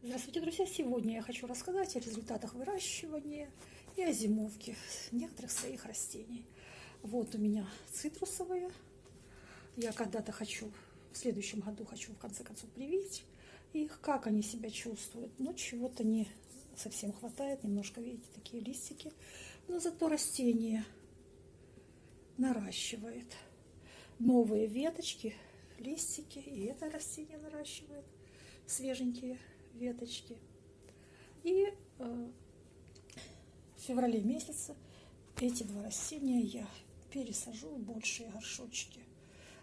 Здравствуйте, друзья! Сегодня я хочу рассказать о результатах выращивания и о зимовке некоторых своих растений. Вот у меня цитрусовые. Я когда-то хочу, в следующем году хочу в конце концов привить их, как они себя чувствуют. Но чего-то не совсем хватает, немножко, видите, такие листики. Но зато растение наращивает новые веточки, листики, и это растение наращивает свеженькие веточки. И э, в феврале месяце эти два растения я пересажу в большие горшочки.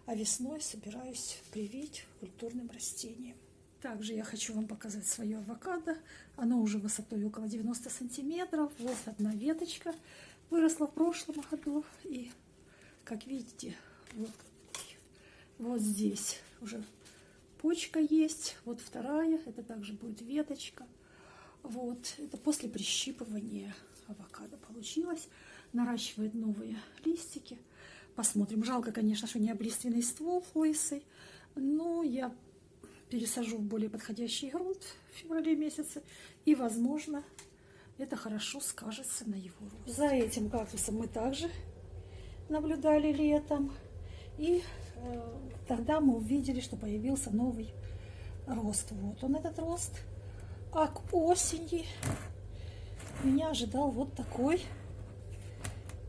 А весной собираюсь привить культурным растением. Также я хочу вам показать свое авокадо. Оно уже высотой около 90 сантиметров. Вот одна веточка выросла в прошлом году. И, как видите, вот, вот здесь уже почка есть, вот вторая, это также будет веточка. Вот, это после прищипывания авокадо получилось. Наращивает новые листики. Посмотрим. Жалко, конечно, что не облиственный ствол лысый, но я пересажу в более подходящий грунт в феврале месяце. И, возможно, это хорошо скажется на его росте. За этим кактусом мы также наблюдали летом. И тогда мы увидели, что появился новый рост. Вот он этот рост. А к осени меня ожидал вот такой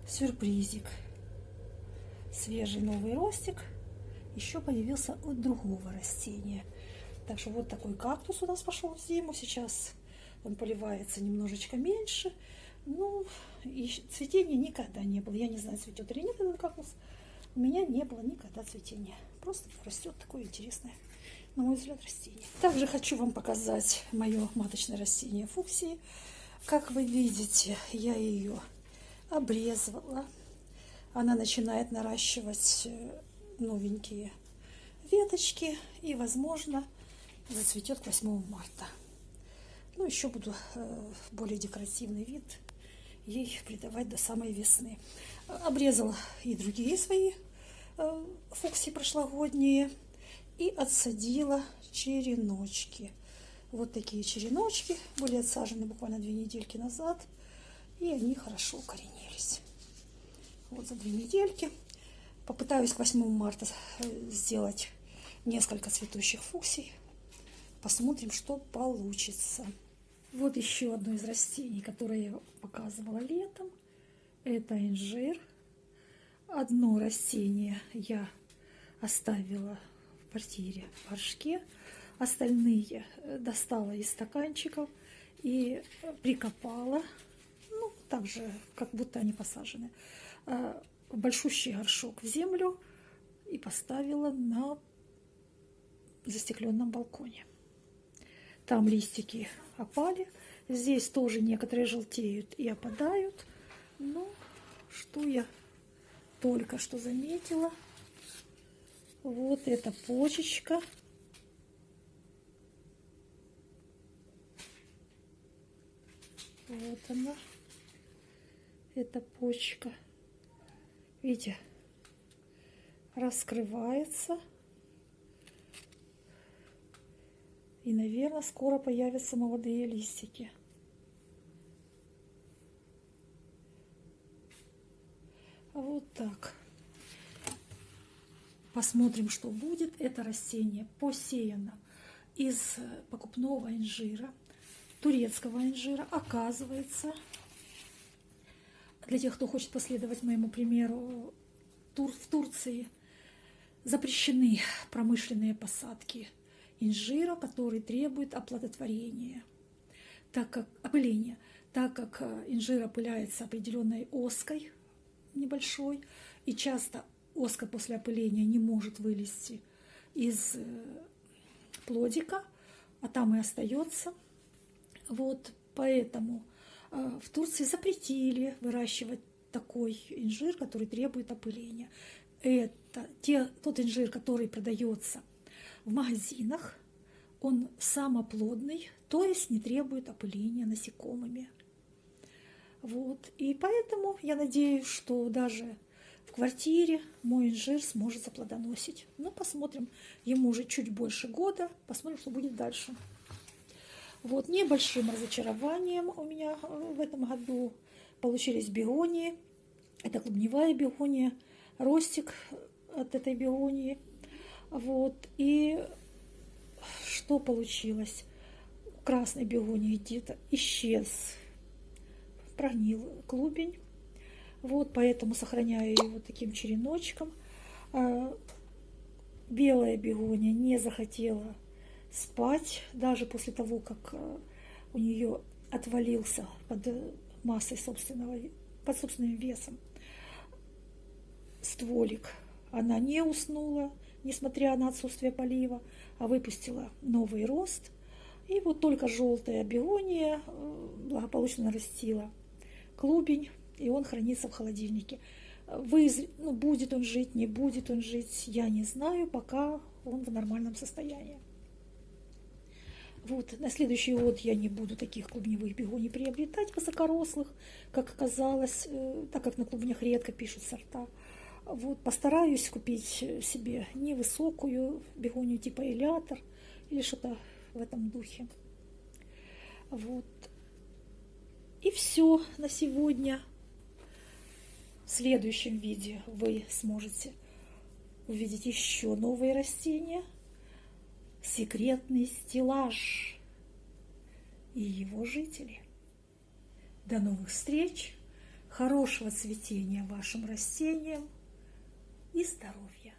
сюрпризик. Свежий новый ростик. Еще появился от другого растения. Так что вот такой кактус у нас пошел в зиму. Сейчас он поливается немножечко меньше. Ну, и цветения никогда не было. Я не знаю, цветет или нет этот кактус у меня не было никогда цветения. Просто растет такое интересное, на мой взгляд, растение. Также хочу вам показать мое маточное растение фуксии. Как вы видите, я ее обрезала. Она начинает наращивать э, новенькие веточки и, возможно, зацветет к 8 марта. Ну, еще буду э, более декоративный вид ей придавать до самой весны. Обрезала и другие свои Э, фукси прошлогодние и отсадила череночки. Вот такие череночки были отсажены буквально две недельки назад, и они хорошо укоренились. Вот за две недельки. Попытаюсь к 8 марта э, сделать несколько цветущих фуксий. Посмотрим, что получится. Вот еще одно из растений, которое я показывала летом. Это инжир. Одно растение я оставила в квартире в горшке, остальные э, достала из стаканчиков и прикопала, ну, так же, как будто они посажены, э, большущий горшок в землю и поставила на застекленном балконе. Там листики опали, здесь тоже некоторые желтеют и опадают, но что я только что заметила. Вот эта почечка. Вот она. Эта почка. Видите, раскрывается. И, наверное, скоро появятся молодые листики. Вот так. Посмотрим, что будет. Это растение посеяно из покупного инжира, турецкого инжира. Оказывается, для тех, кто хочет последовать моему примеру, тур в Турции запрещены промышленные посадки инжира, который требует оплодотворения, так как опыления, так как инжир опыляется определенной оской, небольшой, и часто оска после опыления не может вылезти из э, плодика, а там и остается. Вот поэтому э, в Турции запретили выращивать такой инжир, который требует опыления. Это те, тот инжир, который продается в магазинах, он самоплодный, то есть не требует опыления насекомыми. Вот. И поэтому я надеюсь, что даже в квартире мой инжир сможет заплодоносить. Ну, посмотрим. Ему уже чуть больше года. Посмотрим, что будет дальше. Вот небольшим разочарованием у меня э, в этом году получились бегонии. Это клубневая бегония, ростик от этой бегонии. Вот. И что получилось? Красный бегоний где-то исчез, прогнил клубень. Вот, поэтому сохраняю его таким череночком. А, белая бегония не захотела спать, даже после того, как а, у нее отвалился под массой собственного, под собственным весом стволик. Она не уснула, несмотря на отсутствие полива, а выпустила новый рост. И вот только желтая бегония э, благополучно нарастила клубень, и он хранится в холодильнике. Вы, ну, будет он жить, не будет он жить, я не знаю, пока он в нормальном состоянии. Вот, на следующий год я не буду таких клубневых бегоний приобретать, высокорослых, как оказалось, э, так как на клубнях редко пишут сорта. Вот, постараюсь купить себе невысокую бегонию типа элятор или что-то в этом духе. Вот. И все на сегодня. В следующем видео вы сможете увидеть еще новые растения, секретный стеллаж и его жители. До новых встреч, хорошего цветения вашим растениям и здоровья!